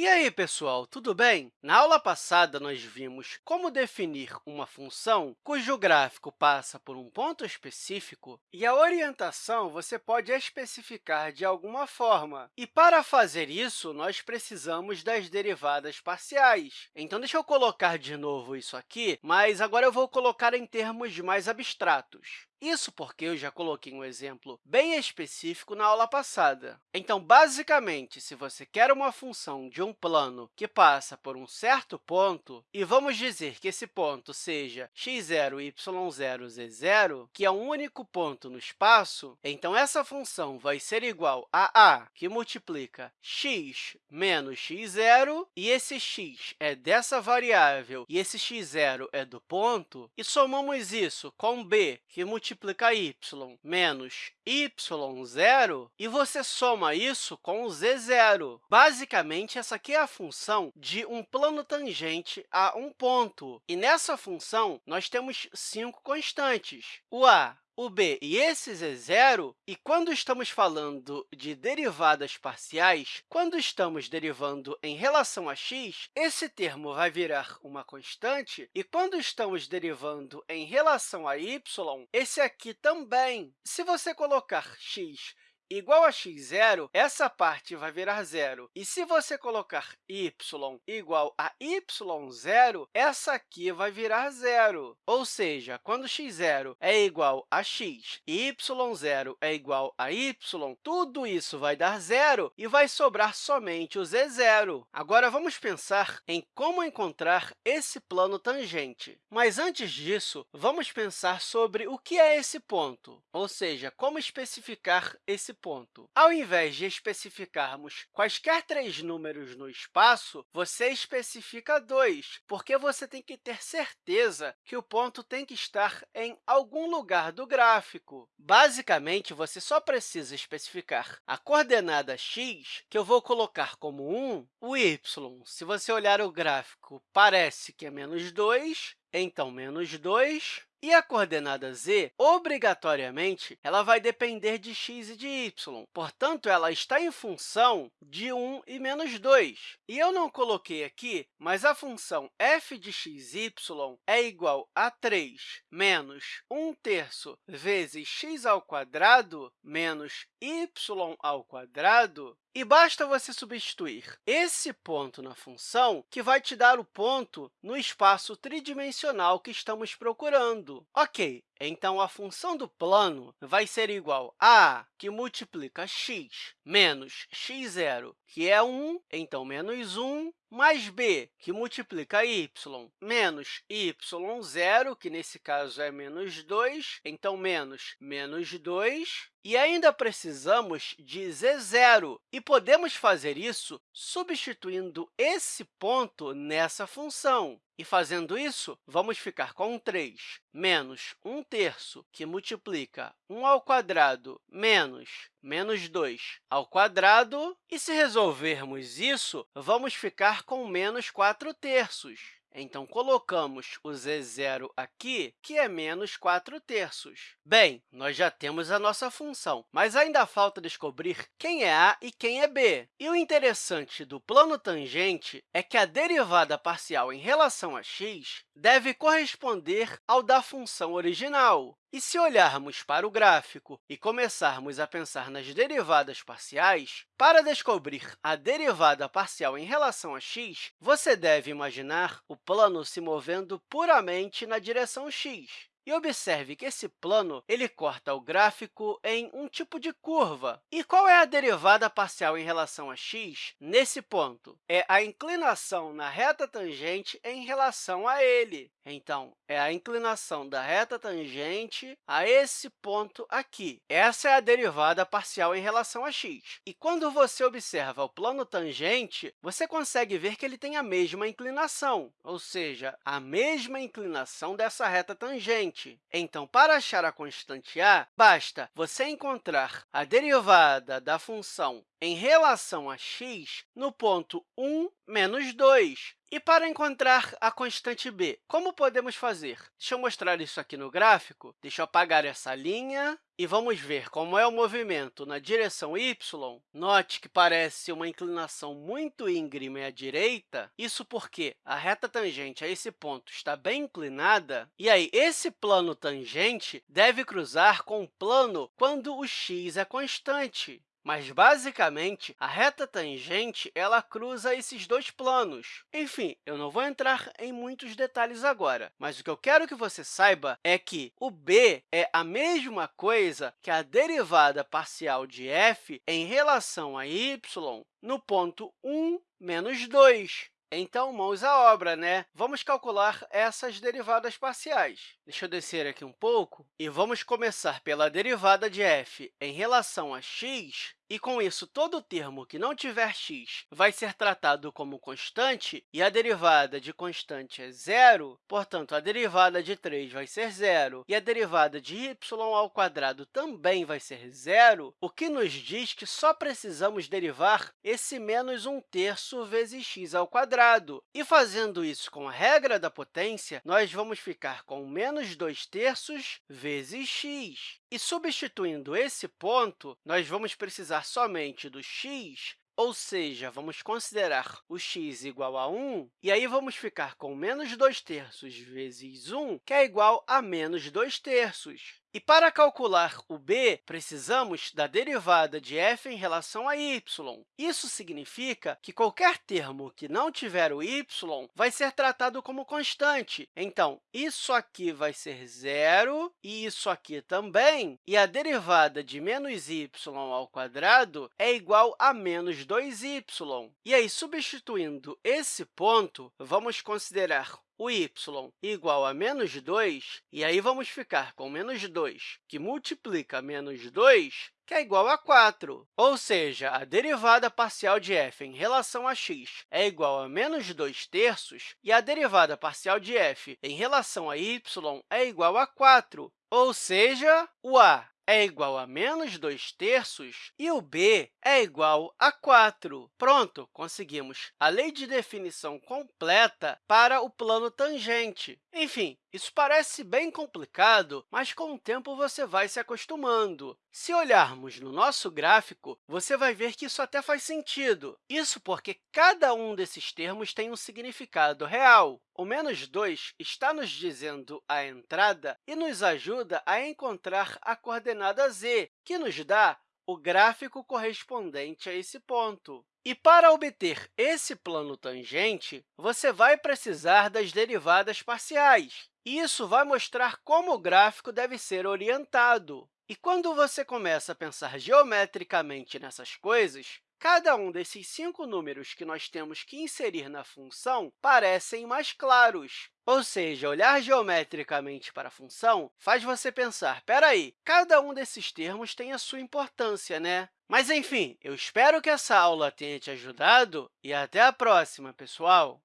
E aí, pessoal, tudo bem? Na aula passada, nós vimos como definir uma função cujo gráfico passa por um ponto específico e a orientação você pode especificar de alguma forma. E, para fazer isso, nós precisamos das derivadas parciais. Então, deixa eu colocar de novo isso aqui, mas agora eu vou colocar em termos mais abstratos. Isso porque eu já coloquei um exemplo bem específico na aula passada. Então, basicamente, se você quer uma função de um plano que passa por um certo ponto, e vamos dizer que esse ponto seja x0, y0, z0, que é um único ponto no espaço, então essa função vai ser igual a a, que multiplica x menos x0, e esse x é dessa variável e esse x0 é do ponto, e somamos isso com b, que multiplica multiplica y menos y0, e você soma isso com o z0. Basicamente, essa aqui é a função de um plano tangente a um ponto. E nessa função, nós temos cinco constantes. O a, o b e esses é zero, e quando estamos falando de derivadas parciais, quando estamos derivando em relação a x, esse termo vai virar uma constante, e quando estamos derivando em relação a y, esse aqui também. Se você colocar x igual a x0, essa parte vai virar zero. E se você colocar y igual a y0, essa aqui vai virar zero. Ou seja, quando x0 é igual a x e y0 é igual a y, tudo isso vai dar zero e vai sobrar somente o z0. Agora, vamos pensar em como encontrar esse plano tangente. Mas, antes disso, vamos pensar sobre o que é esse ponto, ou seja, como especificar esse ponto. Ao invés de especificarmos quaisquer três números no espaço, você especifica dois, porque você tem que ter certeza que o ponto tem que estar em algum lugar do gráfico. Basicamente, você só precisa especificar a coordenada x, que eu vou colocar como 1, o y. Se você olhar o gráfico, parece que é menos 2, então menos 2, e a coordenada z, obrigatoriamente, ela vai depender de x e de y. Portanto, ela está em função de 1 e menos 2. E eu não coloquei aqui, mas a função f de x, y é igual a 3 menos 1 terço vezes x ao quadrado menos y ao quadrado, e basta você substituir esse ponto na função, que vai te dar o ponto no espaço tridimensional que estamos procurando. Ok, então, a função do plano vai ser igual a que multiplica x, menos x0, que é 1, então menos 1, mais b, que multiplica y, menos y0, que nesse caso é menos 2, então menos menos 2, e ainda precisamos de z0, e podemos fazer isso substituindo esse ponto nessa função. E fazendo isso, vamos ficar com 3 menos 1 terço, que multiplica 1 ao quadrado menos menos 2 ao quadrado. E se resolvermos isso, vamos ficar com menos 4 terços. Então, colocamos o z0 aqui, que é menos 4 terços. Bem, nós já temos a nossa função, mas ainda falta descobrir quem é a e quem é b. E o interessante do plano tangente é que a derivada parcial em relação a x deve corresponder ao da função original. E se olharmos para o gráfico e começarmos a pensar nas derivadas parciais, para descobrir a derivada parcial em relação a x, você deve imaginar o plano se movendo puramente na direção x. E observe que esse plano ele corta o gráfico em um tipo de curva. E qual é a derivada parcial em relação a x nesse ponto? É a inclinação na reta tangente em relação a ele. Então, é a inclinação da reta tangente a esse ponto aqui. Essa é a derivada parcial em relação a x. E quando você observa o plano tangente, você consegue ver que ele tem a mesma inclinação, ou seja, a mesma inclinação dessa reta tangente. Então, para achar a constante a, basta você encontrar a derivada da função em relação a x no ponto 1, menos 2. E para encontrar a constante b, como podemos fazer? Deixa eu mostrar isso aqui no gráfico. Deixa eu apagar essa linha e vamos ver como é o movimento na direção y. Note que parece uma inclinação muito íngreme à direita. Isso porque a reta tangente a esse ponto está bem inclinada. E aí, esse plano tangente deve cruzar com o plano quando o x é constante. Mas, basicamente, a reta tangente ela cruza esses dois planos. Enfim, eu não vou entrar em muitos detalhes agora, mas o que eu quero que você saiba é que o b é a mesma coisa que a derivada parcial de f em relação a y no ponto 1 menos 2. Então, mãos à obra, né? Vamos calcular essas derivadas parciais. Deixa eu descer aqui um pouco e vamos começar pela derivada de f em relação a x. E, com isso, todo termo que não tiver x vai ser tratado como constante, e a derivada de constante é zero, portanto, a derivada de 3 vai ser zero, e a derivada de y ao quadrado também vai ser zero, o que nos diz que só precisamos derivar esse menos 1 terço vezes x ao quadrado. E, fazendo isso com a regra da potência, nós vamos ficar com menos 2 terços vezes x. E, substituindo esse ponto, nós vamos precisar somente do x, ou seja, vamos considerar o x igual a 1, e aí vamos ficar com menos 2 terços vezes 1, que é igual a menos 2 terços. E para calcular o b, precisamos da derivada de f em relação a y. Isso significa que qualquer termo que não tiver o y vai ser tratado como constante. Então, isso aqui vai ser zero e isso aqui também. E a derivada de menos y ao quadrado é igual a menos 2y. E aí, substituindo esse ponto, vamos considerar o y igual a menos 2, e aí vamos ficar com menos 2, que multiplica menos 2, que é igual a 4. Ou seja, a derivada parcial de f em relação a x é igual a menos 2 terços, e a derivada parcial de f em relação a y é igual a 4. Ou seja, o a é igual a menos 2 terços e o b é igual a 4. Pronto, conseguimos a lei de definição completa para o plano tangente. Enfim, isso parece bem complicado, mas com o tempo você vai se acostumando. Se olharmos no nosso gráfico, você vai ver que isso até faz sentido. Isso porque cada um desses termos tem um significado real. O menos 2 está nos dizendo a entrada e nos ajuda a encontrar a coordenada z, que nos dá o gráfico correspondente a esse ponto. E para obter esse plano tangente, você vai precisar das derivadas parciais. Isso vai mostrar como o gráfico deve ser orientado. E quando você começa a pensar geometricamente nessas coisas, Cada um desses cinco números que nós temos que inserir na função parecem mais claros. Ou seja, olhar geometricamente para a função faz você pensar, espera aí, cada um desses termos tem a sua importância, né? Mas, enfim, eu espero que essa aula tenha te ajudado e até a próxima, pessoal!